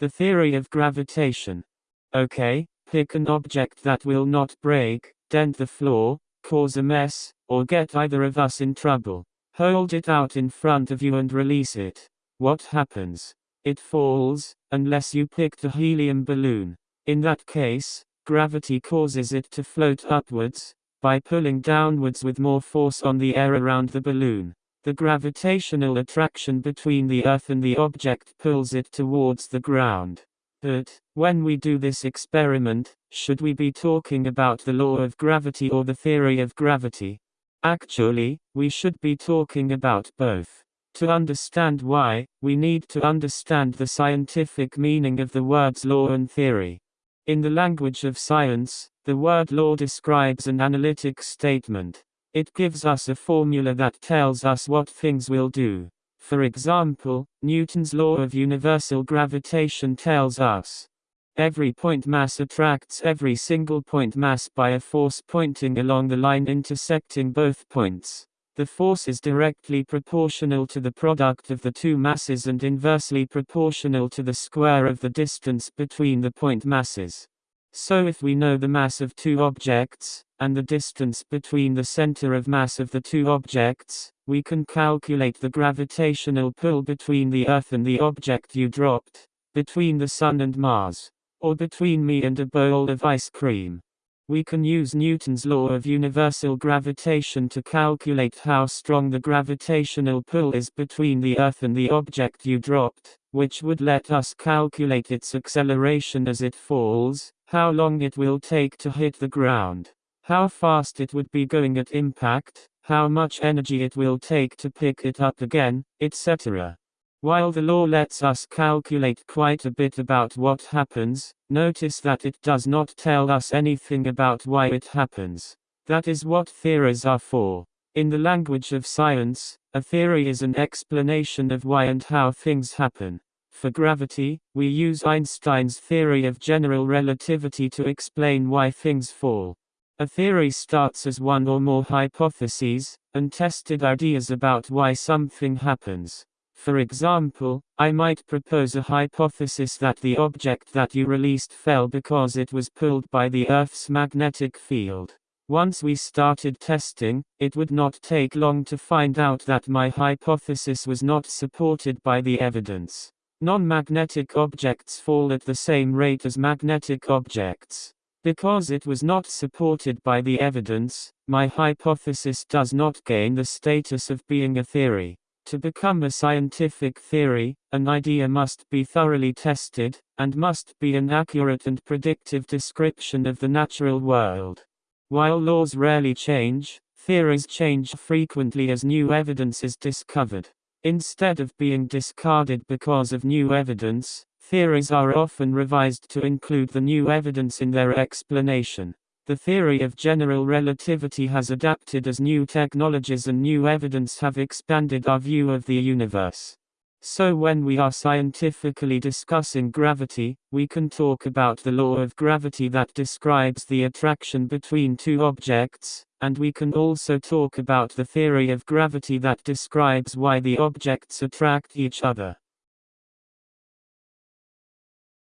The theory of gravitation. Okay, pick an object that will not break, dent the floor, cause a mess, or get either of us in trouble. Hold it out in front of you and release it. What happens? It falls, unless you picked a helium balloon. In that case, gravity causes it to float upwards, by pulling downwards with more force on the air around the balloon. The gravitational attraction between the Earth and the object pulls it towards the ground. But, when we do this experiment, should we be talking about the law of gravity or the theory of gravity? Actually, we should be talking about both. To understand why, we need to understand the scientific meaning of the words law and theory. In the language of science, the word law describes an analytic statement. It gives us a formula that tells us what things will do. For example, Newton's law of universal gravitation tells us every point mass attracts every single point mass by a force pointing along the line intersecting both points. The force is directly proportional to the product of the two masses and inversely proportional to the square of the distance between the point masses. So if we know the mass of two objects, and the distance between the center of mass of the two objects, we can calculate the gravitational pull between the Earth and the object you dropped, between the Sun and Mars, or between me and a bowl of ice cream. We can use Newton's law of universal gravitation to calculate how strong the gravitational pull is between the Earth and the object you dropped, which would let us calculate its acceleration as it falls, how long it will take to hit the ground, how fast it would be going at impact, how much energy it will take to pick it up again, etc. While the law lets us calculate quite a bit about what happens, notice that it does not tell us anything about why it happens. That is what theories are for. In the language of science, a theory is an explanation of why and how things happen. For gravity, we use Einstein's theory of general relativity to explain why things fall. A theory starts as one or more hypotheses, and tested ideas about why something happens. For example, I might propose a hypothesis that the object that you released fell because it was pulled by the Earth's magnetic field. Once we started testing, it would not take long to find out that my hypothesis was not supported by the evidence. Non-magnetic objects fall at the same rate as magnetic objects. Because it was not supported by the evidence, my hypothesis does not gain the status of being a theory. To become a scientific theory, an idea must be thoroughly tested, and must be an accurate and predictive description of the natural world. While laws rarely change, theories change frequently as new evidence is discovered. Instead of being discarded because of new evidence, theories are often revised to include the new evidence in their explanation. The theory of general relativity has adapted as new technologies and new evidence have expanded our view of the universe. So, when we are scientifically discussing gravity, we can talk about the law of gravity that describes the attraction between two objects, and we can also talk about the theory of gravity that describes why the objects attract each other.